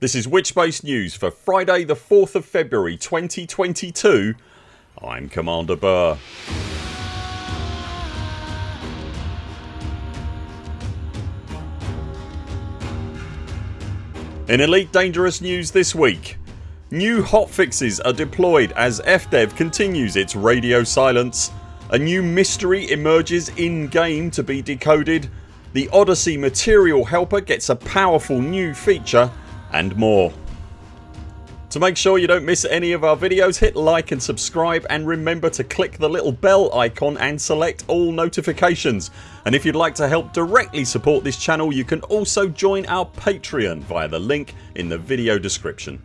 This is Witchbase News for Friday the 4th of February 2022 I'm Commander Buur. In Elite Dangerous news this week New hotfixes are deployed as FDev continues its radio silence. A new mystery emerges in game to be decoded. The Odyssey Material Helper gets a powerful new feature and more. To make sure you don't miss any of our videos hit like and subscribe and remember to click the little bell icon and select all notifications and if you'd like to help directly support this channel you can also join our Patreon via the link in the video description.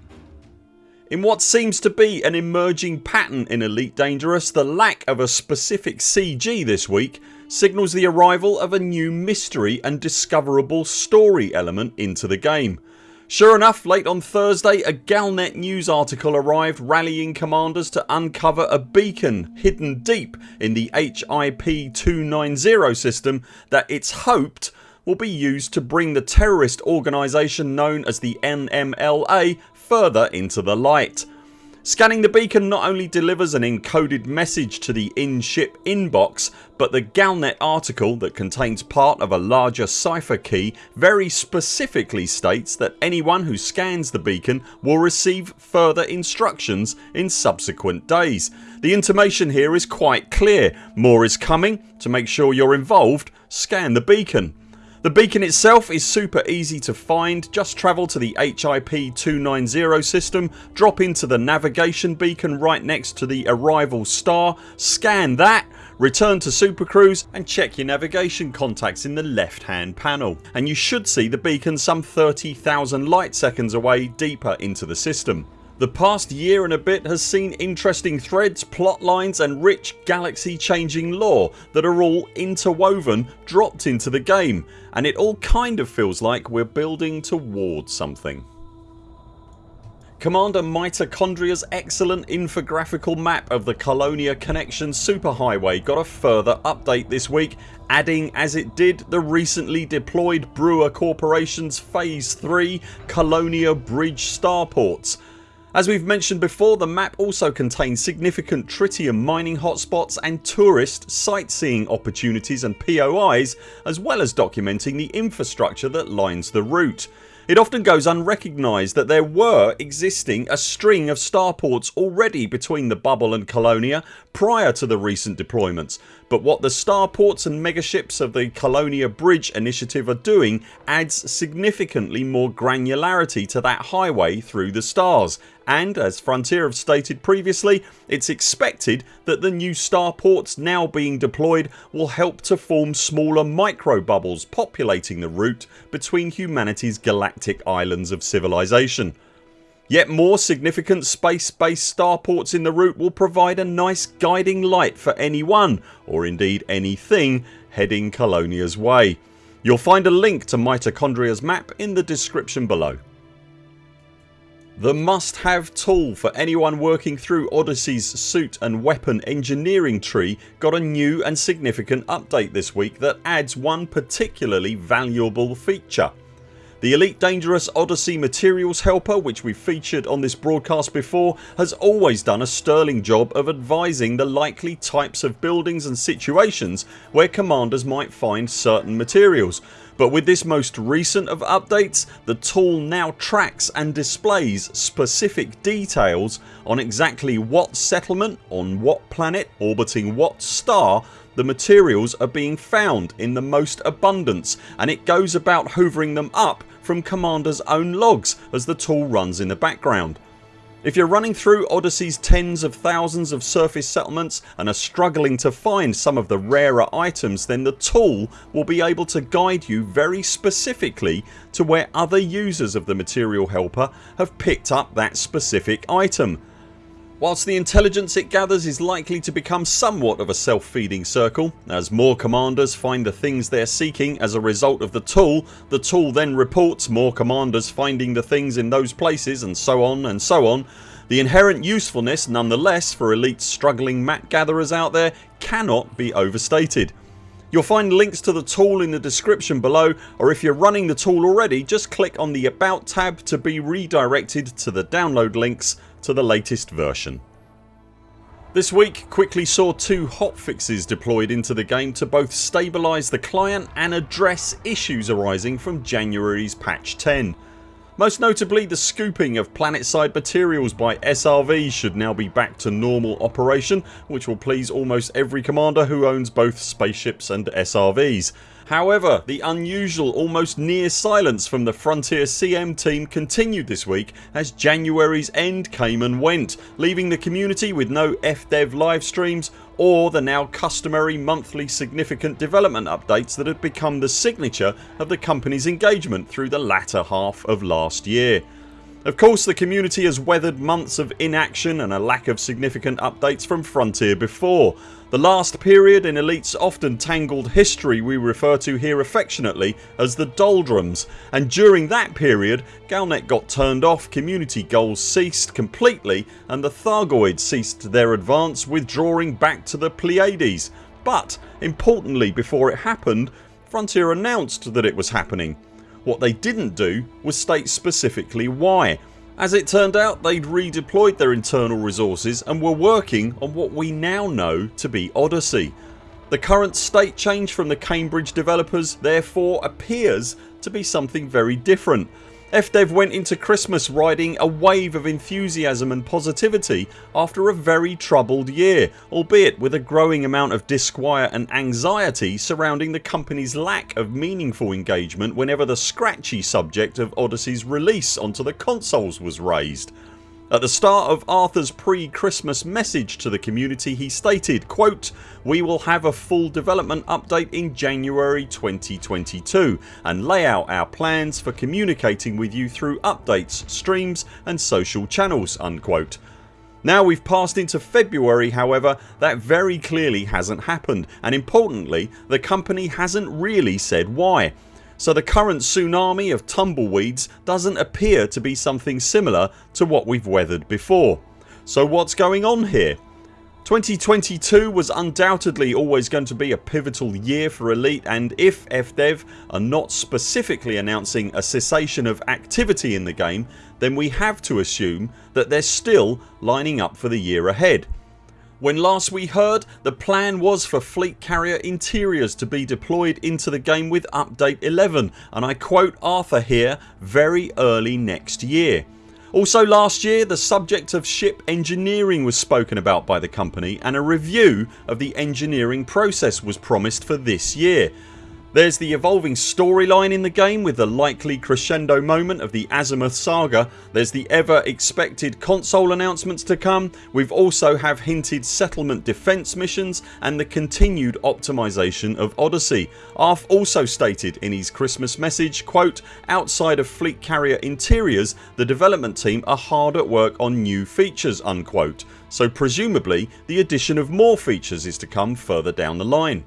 In what seems to be an emerging pattern in Elite Dangerous the lack of a specific CG this week signals the arrival of a new mystery and discoverable story element into the game. Sure enough late on Thursday a Galnet news article arrived rallying commanders to uncover a beacon hidden deep in the HIP 290 system that it's hoped will be used to bring the terrorist organisation known as the NMLA further into the light. Scanning the beacon not only delivers an encoded message to the in-ship inbox but the Galnet article that contains part of a larger cipher key very specifically states that anyone who scans the beacon will receive further instructions in subsequent days. The intimation here is quite clear. More is coming. To make sure you're involved scan the beacon. The beacon itself is super easy to find. Just travel to the HIP 290 system, drop into the navigation beacon right next to the arrival star, scan that, return to Super Cruise and check your navigation contacts in the left hand panel and you should see the beacon some 30,000 light seconds away deeper into the system. The past year and a bit has seen interesting threads, plot lines and rich galaxy changing lore that are all interwoven dropped into the game and it all kind of feels like we're building towards something. Commander Mitochondria's excellent infographical map of the Colonia Connection superhighway got a further update this week adding as it did the recently deployed Brewer Corporation's Phase 3 Colonia Bridge starports as we've mentioned before the map also contains significant tritium mining hotspots and tourist sightseeing opportunities and POIs as well as documenting the infrastructure that lines the route. It often goes unrecognised that there were existing a string of starports already between the bubble and Colonia prior to the recent deployments but what the starports and megaships of the Colonia Bridge initiative are doing adds significantly more granularity to that highway through the stars and as Frontier have stated previously it's expected that the new starports now being deployed will help to form smaller micro bubbles populating the route between humanity's galactic islands of civilization. Yet more significant space based starports in the route will provide a nice guiding light for anyone or indeed anything heading Colonia's way. You'll find a link to Mitochondria's map in the description below. The must have tool for anyone working through Odyssey's suit and weapon engineering tree got a new and significant update this week that adds one particularly valuable feature. The Elite Dangerous Odyssey Materials Helper which we've featured on this broadcast before has always done a sterling job of advising the likely types of buildings and situations where commanders might find certain materials. But with this most recent of updates the tool now tracks and displays specific details on exactly what settlement on what planet orbiting what star the materials are being found in the most abundance and it goes about hoovering them up from Commander's own logs as the tool runs in the background. If you're running through Odyssey's tens of thousands of surface settlements and are struggling to find some of the rarer items then the tool will be able to guide you very specifically to where other users of the material helper have picked up that specific item Whilst the intelligence it gathers is likely to become somewhat of a self-feeding circle as more commanders find the things they're seeking as a result of the tool the tool then reports more commanders finding the things in those places and so on and so on the inherent usefulness nonetheless for elite struggling map gatherers out there cannot be overstated. You'll find links to the tool in the description below or if you're running the tool already just click on the about tab to be redirected to the download links to the latest version. This week quickly saw two hotfixes deployed into the game to both stabilise the client and address issues arising from January's patch 10. Most notably the scooping of planetside materials by SRVs should now be back to normal operation which will please almost every commander who owns both spaceships and SRVs. However the unusual almost near silence from the Frontier CM team continued this week as January's end came and went leaving the community with no FDev live streams or the now customary monthly significant development updates that had become the signature of the company's engagement through the latter half of last year. Of course the community has weathered months of inaction and a lack of significant updates from Frontier before. The last period in Elite's often tangled history we refer to here affectionately as the doldrums and during that period Galnet got turned off, community goals ceased completely and the Thargoids ceased their advance withdrawing back to the Pleiades. But importantly before it happened Frontier announced that it was happening what they didn't do was state specifically why. As it turned out they'd redeployed their internal resources and were working on what we now know to be Odyssey. The current state change from the Cambridge developers therefore appears to be something very different FDev went into Christmas riding a wave of enthusiasm and positivity after a very troubled year albeit with a growing amount of disquiet and anxiety surrounding the company's lack of meaningful engagement whenever the scratchy subject of Odyssey's release onto the consoles was raised. At the start of Arthur's pre-Christmas message to the community he stated quote, We will have a full development update in January 2022 and lay out our plans for communicating with you through updates, streams and social channels unquote. Now we've passed into February however that very clearly hasn't happened and importantly the company hasn't really said why so the current tsunami of tumbleweeds doesn't appear to be something similar to what we've weathered before. So what's going on here? 2022 was undoubtedly always going to be a pivotal year for Elite and if FDev are not specifically announcing a cessation of activity in the game then we have to assume that they're still lining up for the year ahead. When last we heard the plan was for fleet carrier interiors to be deployed into the game with update 11 and I quote Arthur here very early next year. Also last year the subject of ship engineering was spoken about by the company and a review of the engineering process was promised for this year. There's the evolving storyline in the game with the likely crescendo moment of the Azimuth saga. There's the ever expected console announcements to come. We've also have hinted settlement defence missions and the continued optimisation of Odyssey. Arf also stated in his Christmas message quote, Outside of fleet carrier interiors the development team are hard at work on new features unquote so presumably the addition of more features is to come further down the line.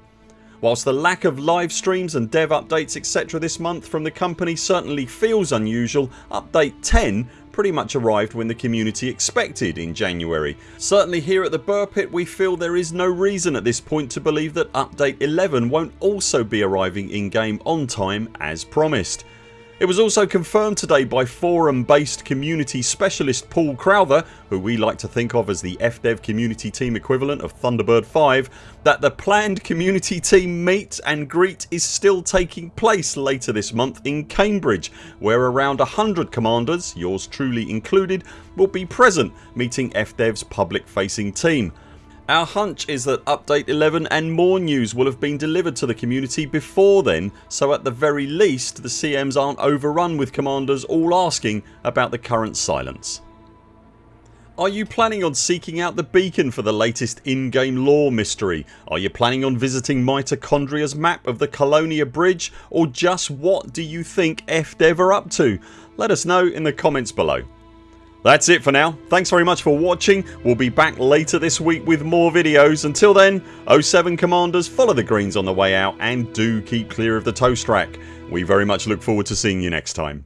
Whilst the lack of live streams and dev updates etc this month from the company certainly feels unusual, update 10 pretty much arrived when the community expected in January. Certainly here at the Buur Pit we feel there is no reason at this point to believe that update 11 won't also be arriving in game on time as promised. It was also confirmed today by forum based community specialist Paul Crowther who we like to think of as the FDev community team equivalent of Thunderbird 5 that the planned community team meet and greet is still taking place later this month in Cambridge where around 100 commanders, yours truly included, will be present meeting FDev's public facing team. Our hunch is that update 11 and more news will have been delivered to the community before then so at the very least the CMs aren't overrun with commanders all asking about the current silence. Are you planning on seeking out the beacon for the latest in-game lore mystery? Are you planning on visiting Mitochondria's map of the Colonia Bridge or just what do you think FDev are up to? Let us know in the comments below. That's it for now. Thanks very much for watching. We'll be back later this week with more videos. Until then 0 7 CMDRs follow the greens on the way out and do keep clear of the toast rack. We very much look forward to seeing you next time.